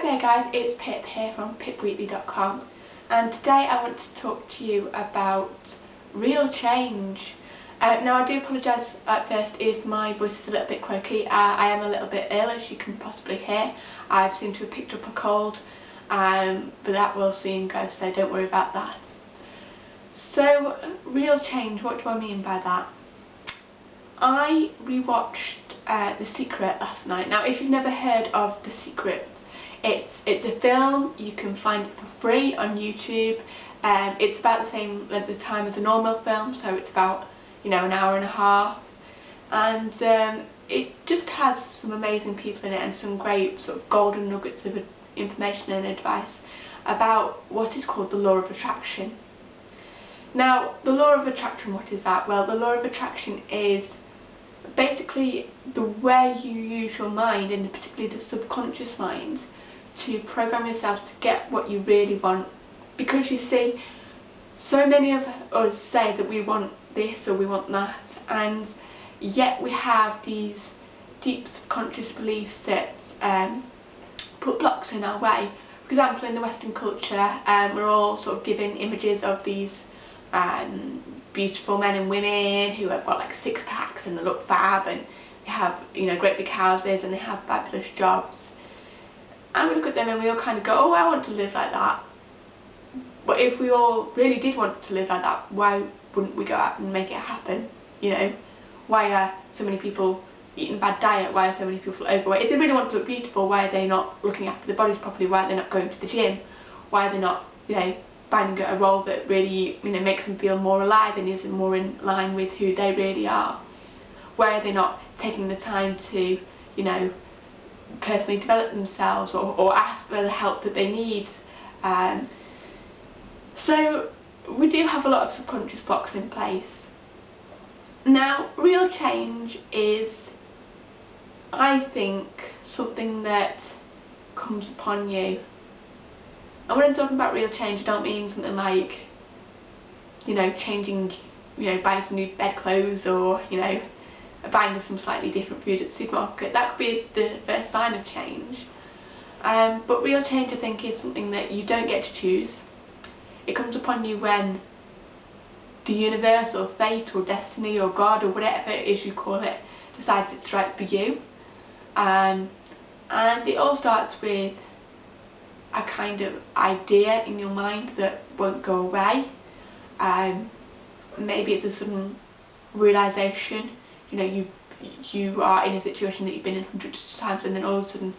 Hi there guys, it's Pip here from pipwheatley.com and today I want to talk to you about real change. Uh, now I do apologise at first if my voice is a little bit croaky, uh, I am a little bit ill as you can possibly hear. I've seemed to have picked up a cold um, but that will soon go so don't worry about that. So real change, what do I mean by that? I rewatched uh, The Secret last night. Now if you've never heard of The Secret it's, it's a film, you can find it for free on YouTube. Um, it's about the same length of time as a normal film, so it's about, you know, an hour and a half. And um, it just has some amazing people in it and some great sort of golden nuggets of information and advice about what is called the law of attraction. Now, the law of attraction, what is that? Well, the law of attraction is basically the way you use your mind and particularly the subconscious mind to program yourself to get what you really want because you see so many of us say that we want this or we want that and yet we have these deep subconscious beliefs that um, put blocks in our way. For example in the western culture um, we're all sort of given images of these um, beautiful men and women who have got like six packs and they look fab and they have you know great big houses and they have fabulous jobs and we look at them and we all kind of go, oh, I want to live like that. But if we all really did want to live like that, why wouldn't we go out and make it happen? You know, why are so many people eating bad diet? Why are so many people overweight? If they really want to look beautiful, why are they not looking after their bodies properly? Why are they not going to the gym? Why are they not, you know, finding a role that really, you know, makes them feel more alive and is more in line with who they really are? Why are they not taking the time to, you know, personally develop themselves or, or ask for the help that they need. Um, so we do have a lot of subconscious blocks in place. Now real change is I think something that comes upon you. And when I'm talking about real change I don't mean something like you know changing you know buying some new bedclothes or you know buying some slightly different food at the supermarket. That could be the first sign of change. Um, but real change I think is something that you don't get to choose. It comes upon you when the universe or fate or destiny or God or whatever it is you call it decides it's right for you. Um, and it all starts with a kind of idea in your mind that won't go away. Um, maybe it's a sudden realisation you know you you are in a situation that you've been in hundreds of times and then all of a sudden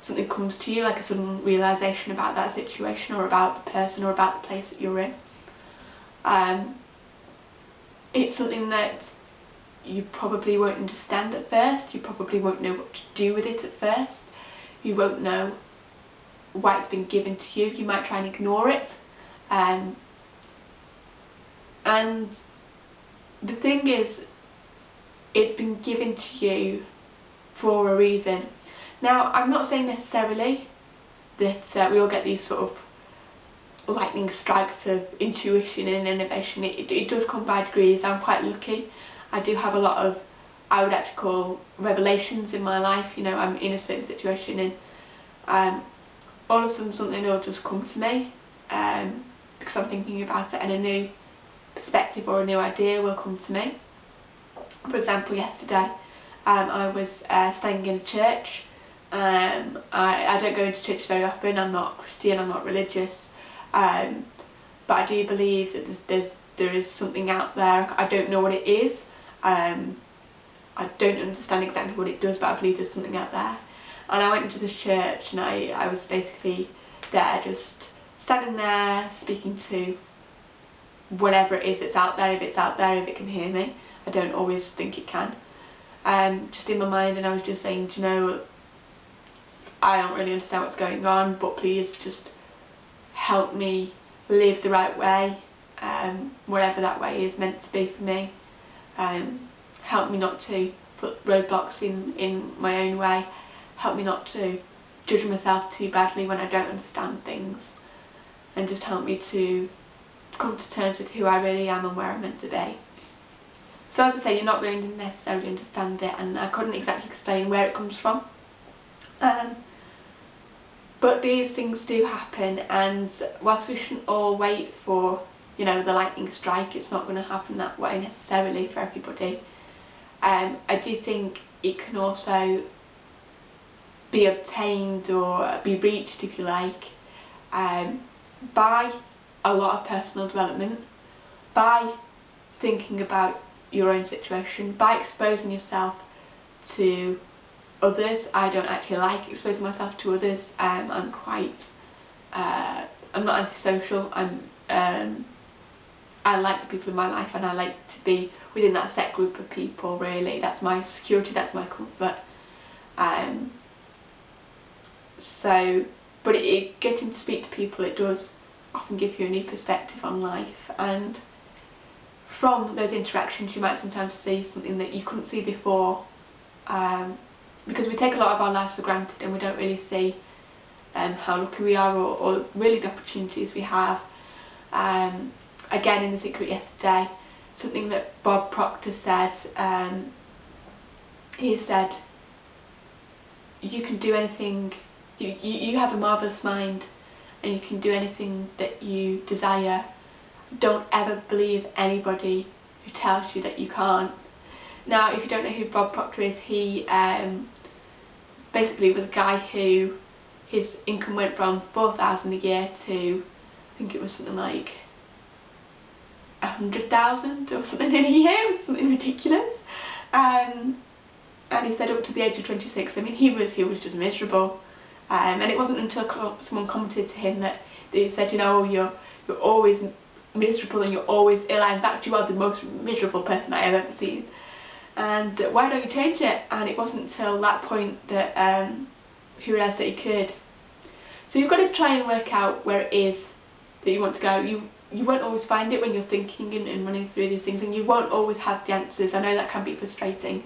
something comes to you like a sudden realisation about that situation or about the person or about the place that you're in. Um, it's something that you probably won't understand at first, you probably won't know what to do with it at first, you won't know why it's been given to you, you might try and ignore it. Um, and the thing is it's been given to you for a reason. Now, I'm not saying necessarily that uh, we all get these sort of lightning strikes of intuition and innovation. It, it, does come by degrees. I'm quite lucky. I do have a lot of, I would actually call revelations in my life. You know, I'm in a certain situation and um, all of a sudden something will just come to me um, because I'm thinking about it and a new perspective or a new idea will come to me. For example, yesterday um, I was uh, staying in a church. Um, I, I don't go into church very often, I'm not Christian, I'm not religious, um, but I do believe that there's, there's, there is something out there, I don't know what it is, um, I don't understand exactly what it does but I believe there's something out there. And I went into this church and I, I was basically there just standing there speaking to whatever it is that's out there, if it's out there, if it can hear me. I don't always think it can. Um, just in my mind and I was just saying, you know, I don't really understand what's going on but please just help me live the right way, um, whatever that way is meant to be for me. Um, help me not to put roadblocks in, in my own way, help me not to judge myself too badly when I don't understand things and just help me to come to terms with who I really am and where I'm meant to be. So as I say, you're not going to necessarily understand it and I couldn't exactly explain where it comes from. Um, but these things do happen and whilst we shouldn't all wait for you know the lightning strike it's not going to happen that way necessarily for everybody um, I do think it can also be obtained or be reached if you like um, by a lot of personal development by thinking about your own situation by exposing yourself to others. I don't actually like exposing myself to others. Um, I'm quite, uh, I'm not antisocial. I'm, um, I like the people in my life and I like to be within that set group of people really. That's my security, that's my comfort. Um, so, but it, it, getting to speak to people, it does often give you a new perspective on life and from those interactions you might sometimes see something that you couldn't see before um, because we take a lot of our lives for granted and we don't really see um, how lucky we are or, or, really the opportunities we have. Um, again in The Secret yesterday, something that Bob Proctor said, um, he said, you can do anything, you, you, you have a marvellous mind and you can do anything that you desire. Don't ever believe anybody who tells you that you can't. Now if you don't know who Bob Proctor is, he um, basically was a guy who his income went from 4,000 a year to I think it was something like a hundred thousand or something in a year, something ridiculous. Um, and he said up to the age of 26, I mean he was he was just miserable. Um, and it wasn't until someone commented to him that they said, you know, you're you're always miserable and you're always ill. In fact, you are the most miserable person I have ever seen and why don't you change it? And it wasn't until that point that um, he realised that he could. So you've got to try and work out where it is that you want to go. You you won't always find it when you're thinking and, and running through these things and you won't always have the answers. I know that can be frustrating.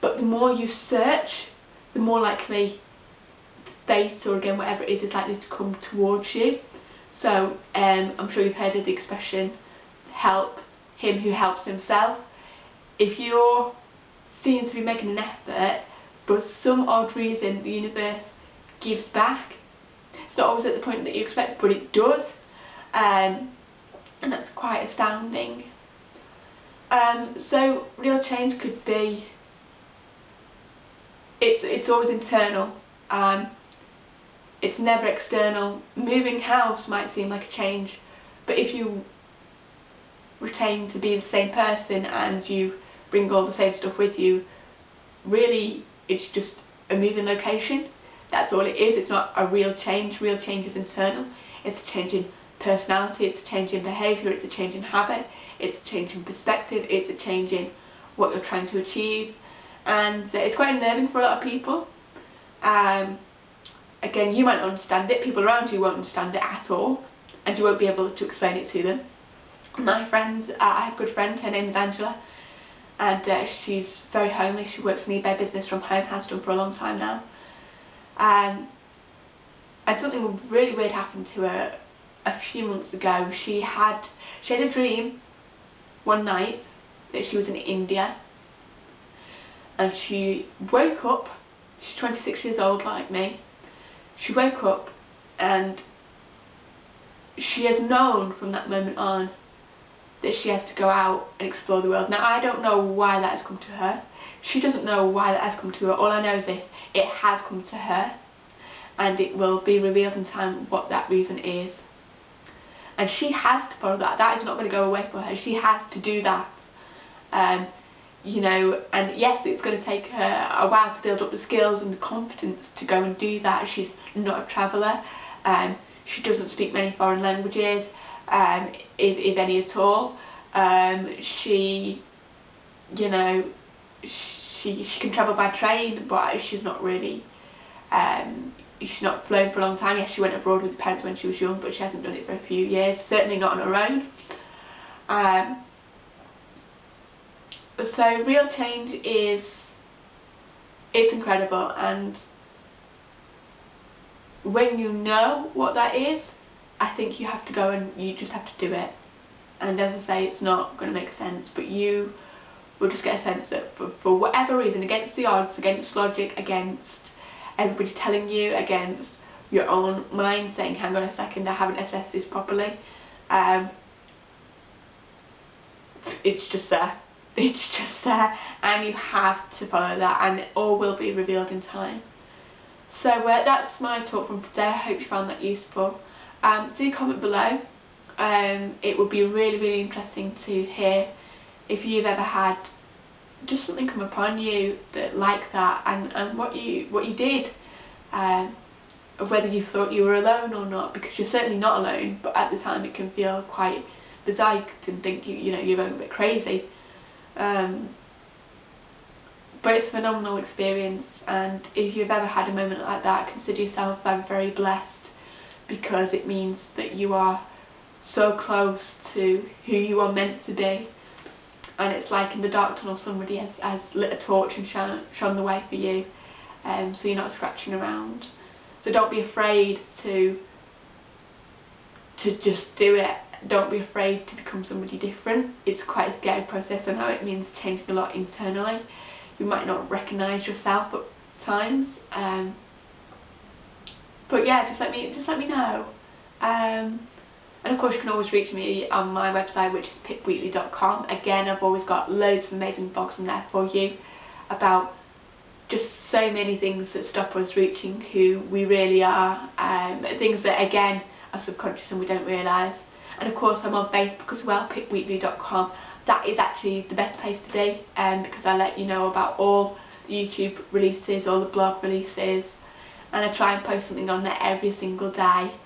But the more you search, the more likely fate or again whatever it is is likely to come towards you. So um, I'm sure you've heard of the expression help him who helps himself. If you're seen to be making an effort but some odd reason the universe gives back it's not always at the point that you expect but it does. Um, and that's quite astounding. Um, so real change could be it's it's always internal. Um, it's never external moving house might seem like a change but if you retain to be the same person and you bring all the same stuff with you. Really, it's just a moving location. That's all it is. It's not a real change. Real change is internal. It's a change in personality, it's a change in behaviour, it's a change in habit, it's a change in perspective, it's a change in what you're trying to achieve. And uh, it's quite unnerving for a lot of people. Um, again, you might not understand it, people around you won't understand it at all, and you won't be able to explain it to them. My friend, uh, I have a good friend, her name is Angela, and uh, she's very homely. She works in eBay business from home, has done for a long time now. Um, and something really weird happened to her a few months ago. She had she had a dream one night that she was in India and she woke up, she's 26 years old like me, she woke up and she has known from that moment on that she has to go out and explore the world. Now I don't know why that has come to her. She doesn't know why that has come to her. All I know is this, it has come to her and it will be revealed in time what that reason is. And she has to follow that. That is not going to go away for her. She has to do that. Um, you know, and yes, it's going to take her a while to build up the skills and the confidence to go and do that. She's not a traveller. Um, she doesn't speak many foreign languages um, if, if any at all. Um, she, you know, she, she can travel by train but she's not really, um, she's not flown for a long time. Yes, she went abroad with her parents when she was young but she hasn't done it for a few years, certainly not on her own. So real change is, it's incredible and when you know what that is I think you have to go and you just have to do it. And as I say, it's not going to make sense, but you will just get a sense that for, for whatever reason, against the odds, against logic, against everybody telling you, against your own mind saying hang on a second I haven't assessed this properly um, it's just there it's just there and you have to follow that and it all will be revealed in time. So uh, that's my talk from today. I hope you found that useful. Um, do comment below. Um, it would be really really interesting to hear if you've ever had just something come upon you that like that and, and what you what you did. Um, whether you thought you were alone or not because you're certainly not alone but at the time it can feel quite bizarre. Can think you, you know you're going a bit crazy um, but it's a phenomenal experience and if you've ever had a moment like that consider yourself very very blessed because it means that you are so close to who you are meant to be. And it's like in the dark tunnel somebody has, has lit a torch and shone, shone the way for you um, so you're not scratching around. So don't be afraid to to just do it don't be afraid to become somebody different it's quite a scary process I know it means changing a lot internally you might not recognise yourself at times um, but yeah just let me just let me know um, and of course you can always reach me on my website which is pipwheatley.com. Again I've always got loads of amazing blogs on there for you about just so many things that stop us reaching who we really are. Um, things that again are subconscious and we don't realise. And of course I'm on Facebook as well, pipwheatley.com. That is actually the best place to be um, because I let you know about all the YouTube releases, all the blog releases and I try and post something on there every single day